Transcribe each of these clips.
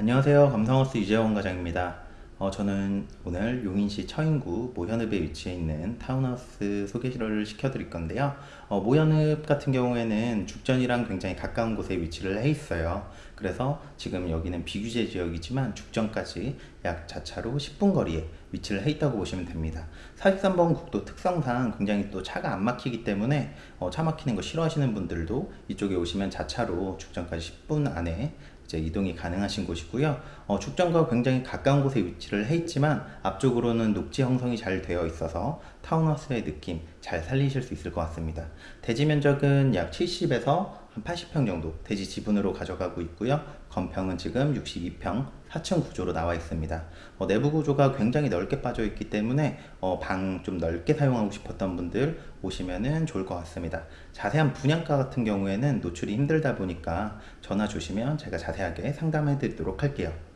안녕하세요. 감성하우스 유재원 과장입니다. 어, 저는 오늘 용인시 처인구 모현읍에 위치해 있는 타운하우스 소개를 시켜드릴 건데요. 어, 모현읍 같은 경우에는 죽전이랑 굉장히 가까운 곳에 위치를 해 있어요. 그래서 지금 여기는 비규제 지역이지만 죽전까지 약 자차로 10분 거리에 위치를 해 있다고 보시면 됩니다. 43번 국도 특성상 굉장히 또 차가 안 막히기 때문에 어, 차 막히는 거 싫어하시는 분들도 이쪽에 오시면 자차로 죽전까지 10분 안에 이제 이동이 가능하신 곳이고요. 어, 축전과 굉장히 가까운 곳에 위치를 해 있지만 앞쪽으로는 녹지 형성이 잘 되어 있어서 타운하우스의 느낌 잘 살리실 수 있을 것 같습니다. 대지 면적은 약 70에서 한 80평 정도 대지 지분으로 가져가고 있고요. 건평은 지금 62평 4층 구조로 나와 있습니다. 어, 내부 구조가 굉장히 넓게 빠져 있기 때문에 어, 방 좀 넓게 사용하고 싶었던 분들 오시면은 좋을 것 같습니다. 자세한 분양가 같은 경우에는 노출이 힘들다 보니까 전화 주시면 제가 자세하게 상담해 드리도록 할게요.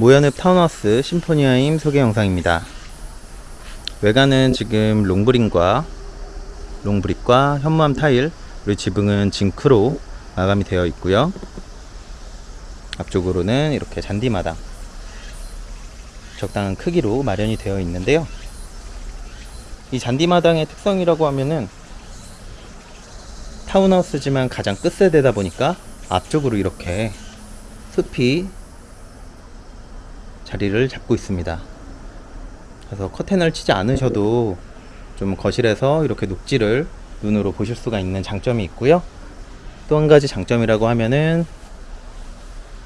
모연읍 타운하우스 심포니아임 소개 영상입니다. 외관은 지금 롱브린과 롱브릭과 현무암 타일 그리고 지붕은 징크로 마감이 되어 있고요. 앞쪽으로는 이렇게 잔디마당 적당한 크기로 마련이 되어 있는데요. 이 잔디마당의 특성이라고 하면은 타운하우스지만 가장 끝세대다 보니까 앞쪽으로 이렇게 숲이 자리를 잡고 있습니다. 그래서 커튼을 치지 않으셔도 좀 거실에서 이렇게 녹지를 눈으로 보실 수가 있는 장점이 있고요. 또 한 가지 장점이라고 하면은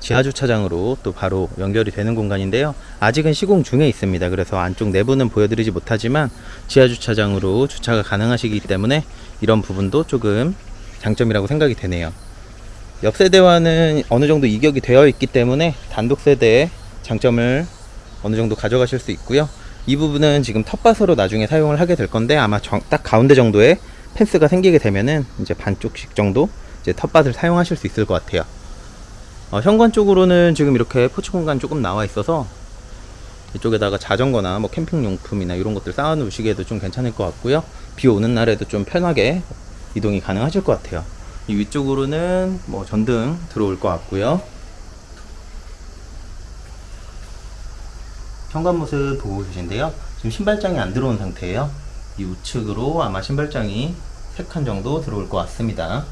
지하 주차장으로 또 바로 연결이 되는 공간인데요. 아직은 시공 중에 있습니다. 그래서 안쪽 내부는 보여드리지 못하지만 지하 주차장으로 주차가 가능하시기 때문에 이런 부분도 조금 장점이라고 생각이 되네요. 옆 세대와는 어느 정도 이격이 되어 있기 때문에 단독 세대의 장점을 어느 정도 가져가실 수 있고요. 이 부분은 지금 텃밭으로 나중에 사용을 하게 될 건데 아마 정, 딱 가운데 정도에 펜스가 생기게 되면은 이제 반쪽씩 정도 이제 텃밭을 사용하실 수 있을 것 같아요. 어, 현관 쪽으로는 지금 이렇게 포츠 공간 조금 나와 있어서 이쪽에다가 자전거나 뭐 캠핑 용품이나 이런 것들 쌓아 놓으시기에도 좀 괜찮을 것 같고요. 비 오는 날에도 좀 편하게 이동이 가능하실 것 같아요. 이 위쪽으로는 뭐 전등 들어올 것 같고요. 현관 모습 보고 계신데요. 지금 신발장이 안 들어온 상태예요. 이 우측으로 아마 신발장이 3칸 정도 들어올 것 같습니다.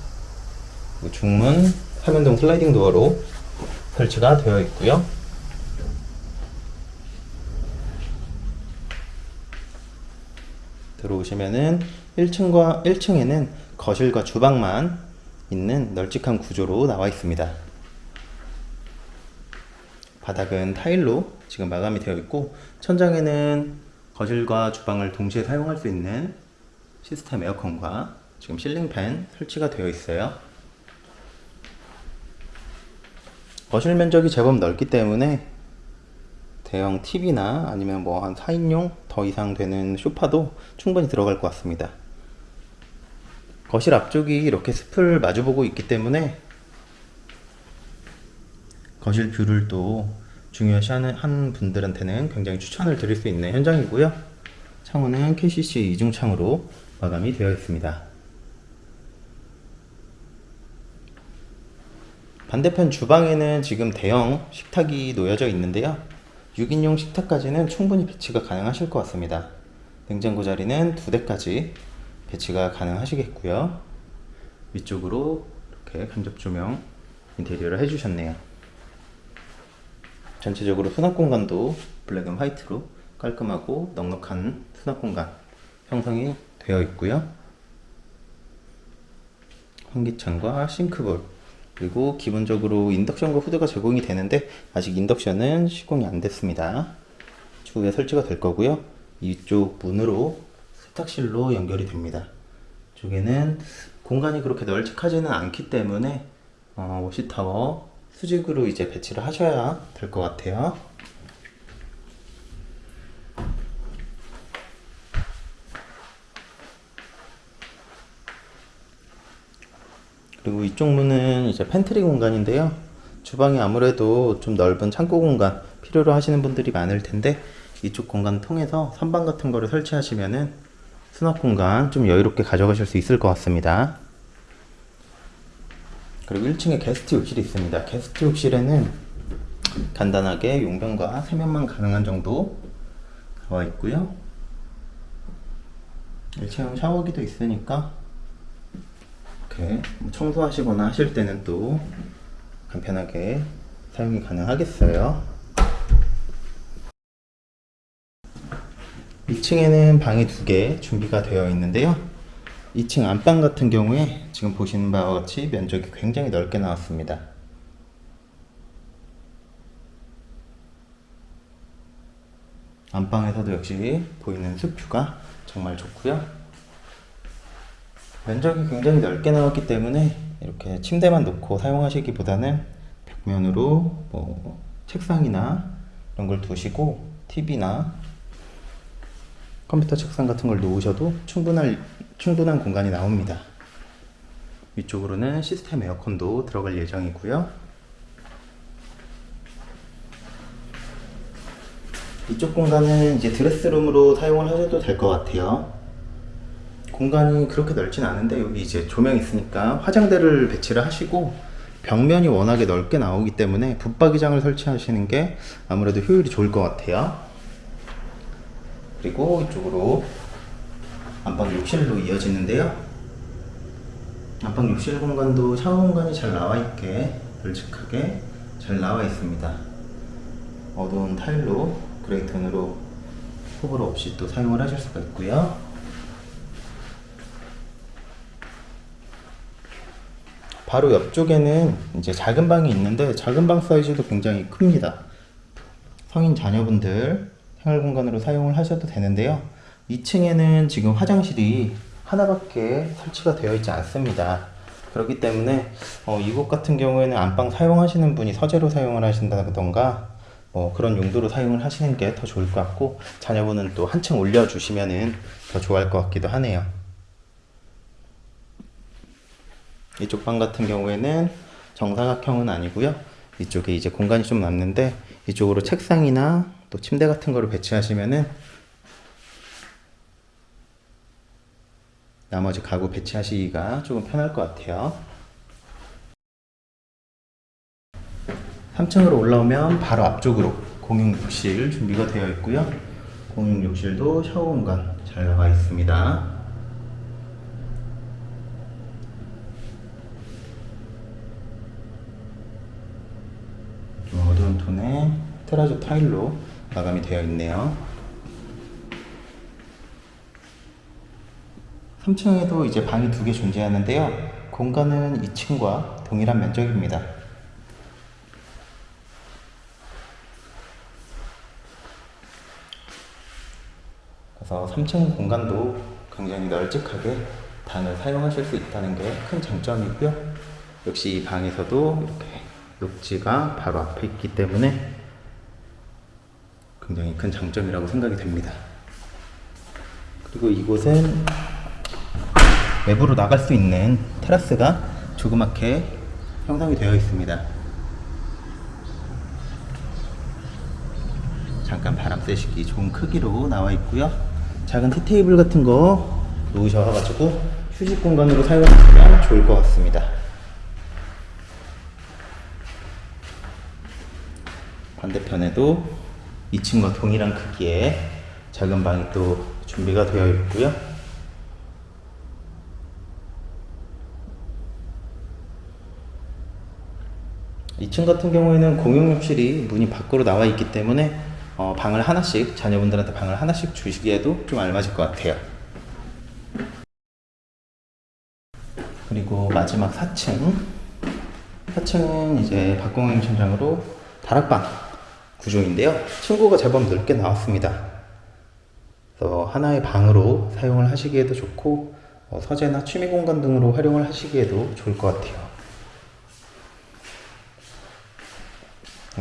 중문 화면동 슬라이딩 도어로 설치가 되어 있고요. 들어오시면은 1층과 1층에는 거실과 주방만 있는 널찍한 구조로 나와 있습니다. 바닥은 타일로 지금 마감이 되어 있고 천장에는 거실과 주방을 동시에 사용할 수 있는 시스템 에어컨과 지금 실링팬 설치가 되어 있어요. 거실 면적이 제법 넓기 때문에 대형 TV나 아니면 뭐 한 4인용 더 이상 되는 소파도 충분히 들어갈 것 같습니다. 거실 앞쪽이 이렇게 숲을 마주보고 있기 때문에 거실 view를 또 중요시하는 한 분들한테는 굉장히 추천을 드릴 수 있는 현장이고요. 창호는 KCC 이중창으로 마감이 되어 있습니다. 반대편 주방에는 지금 대형 식탁이 놓여져 있는데요. 6인용 식탁까지는 충분히 배치가 가능하실 것 같습니다. 냉장고 자리는 두 대까지 배치가 가능하시겠고요. 위쪽으로 이렇게 간접 조명 인테리어를 해주셨네요. 전체적으로 수납 공간도 black and white로 깔끔하고 넉넉한 수납 공간 형성이 되어 있고요. 환기창과 sink bowl 그리고 기본적으로 인덕션과 후드가 제공이 되는데 아직 인덕션은 시공이 안 됐습니다. 추후에 설치가 될 거고요. 이쪽 문으로 세탁실로 연결이 됩니다. 이쪽에는 공간이 그렇게 널찍하지는 않기 때문에 어, 워시타워 수직으로 이제 배치를 하셔야 될 것 같아요. 그리고 이쪽 문은 이제 팬트리 공간인데요. 주방이 아무래도 좀 넓은 창고 공간 필요로 하시는 분들이 많을 텐데 이쪽 공간 통해서 선반 같은 거를 설치하시면은 수납 공간 좀 여유롭게 가져가실 수 있을 것 같습니다. 그리고 1층에 게스트 욕실이 있습니다. 게스트 욕실에는 간단하게 용변과 세면만 가능한 정도 들어와 있고요. 1층 샤워기도 있으니까 이렇게 뭐 청소하시거나 하실 때는 또 간편하게 사용이 가능하겠어요. 2층에는 방이 두 개 준비가 되어 있는데요. 2층 안방 같은 경우에 지금 보시는 바와 같이 면적이 굉장히 넓게 나왔습니다. 안방에서도 역시 보이는 숲뷰가 정말 좋고요. 면적이 굉장히 넓게 나왔기 때문에 이렇게 침대만 놓고 사용하시기보다는 벽면으로 뭐 책상이나 이런 걸 두시고 TV나 컴퓨터 책상 같은 걸 놓으셔도 충분할, 충분한 공간이 나옵니다. 위쪽으로는 시스템 에어컨도 들어갈 예정이고요. 이쪽 공간은 이제 드레스룸으로 사용을 하셔도 될 것 같아요. 공간이 그렇게 넓진 않은데 여기 이제 조명 있으니까 화장대를 배치를 하시고 벽면이 워낙에 넓게 나오기 때문에 붙박이장을 설치하시는 게 아무래도 효율이 좋을 것 같아요. 그리고 이쪽으로 안방 욕실로 이어지는데요. 안방 욕실 공간도 샤워 공간이 잘 나와 있게 널찍하게 잘 나와 있습니다. 어두운 타일로 그레이 톤으로 호불호 없이 또 사용을 하실 수가 있고요. 바로 옆쪽에는 이제 작은 방이 있는데 작은 방 사이즈도 굉장히 큽니다. 성인 자녀분들 생활 공간으로 사용을 하셔도 되는데요. 2층에는 지금 화장실이 하나밖에 설치가 되어 있지 않습니다. 그렇기 때문에 어, 이곳 같은 경우에는 안방 사용하시는 분이 서재로 사용을 하신다던가 뭐 그런 용도로 사용을 하시는 게 더 좋을 것 같고 자녀분은 또 한층 올려주시면은 더 좋아할 것 같기도 하네요. 이쪽 방 같은 경우에는 정사각형은 아니고요. 이쪽에 이제 공간이 좀 남는데 이쪽으로 책상이나 또 침대 같은 거를 배치하시면은 나머지 가구 배치하시기가 조금 편할 것 같아요. 3층으로 올라오면 바로 앞쪽으로 공용 욕실 준비가 되어 있고요. 공용 욕실도 샤워 공간 잘 나와 있습니다. 좀 어두운 톤의 테라조 타일로 마감이 되어 있네요. 3층에도 이제 방이 두 개 존재하는데요. 공간은 2층과 동일한 면적입니다. 그래서 3층 공간도 굉장히 널찍하게 방을 사용하실 수 있다는 게 큰 장점이고요. 역시 이 방에서도 이렇게 녹지가 바로 앞에 있기 때문에 굉장히 큰 장점이라고 생각이 됩니다. 그리고 이곳은 외부로 나갈 수 있는 테라스가 조그맣게 형성이 되어 있습니다. 잠깐 바람 쐬시기 좋은 크기로 나와 있고요. 작은 티테이블 같은 거 놓으셔가지고 휴식 공간으로 사용하시면 좋을 것 같습니다. 반대편에도 2층과 동일한 크기의 작은 방이 또 준비가 되어 있고요. 이층 같은 경우에는 공용 욕실이 문이 밖으로 나와 있기 때문에 어, 방을 하나씩 자녀분들한테 방을 하나씩 주시기에도 좀 알맞을 것 같아요. 그리고 마지막 4층 4층은 이제 박공영 천장으로 다락방 구조인데요. 층고가 제법 넓게 나왔습니다. 그래서 하나의 방으로 사용을 하시기에도 좋고 어, 서재나 취미 공간 등으로 활용을 하시기에도 좋을 것 같아요.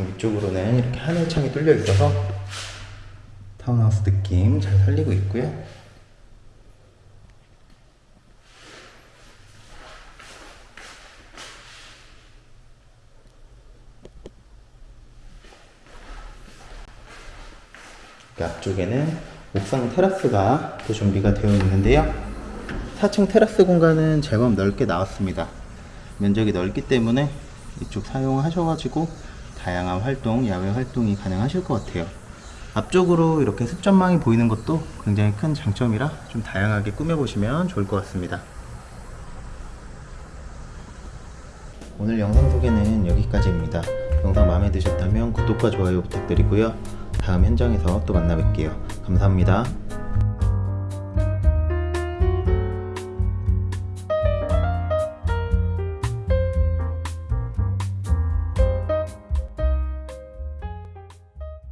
위쪽으로는 이렇게 하늘 창이 뚫려 있어서 타운하우스 느낌 잘 살리고 있고요. 그 앞쪽에는 옥상 테라스가 또 준비가 되어 있는데요. 4층 테라스 공간은 제법 넓게 나왔습니다. 면적이 넓기 때문에 이쪽 사용하셔가지고 다양한 활동, 야외 활동이 가능하실 것 같아요. 앞쪽으로 이렇게 습전망이 보이는 것도 굉장히 큰 장점이라 좀 다양하게 꾸며보시면 좋을 것 같습니다. 오늘 영상 소개는 여기까지입니다. 영상 마음에 드셨다면 구독과 좋아요 부탁드리고요. 다음 현장에서 또 만나 뵐게요. 감사합니다.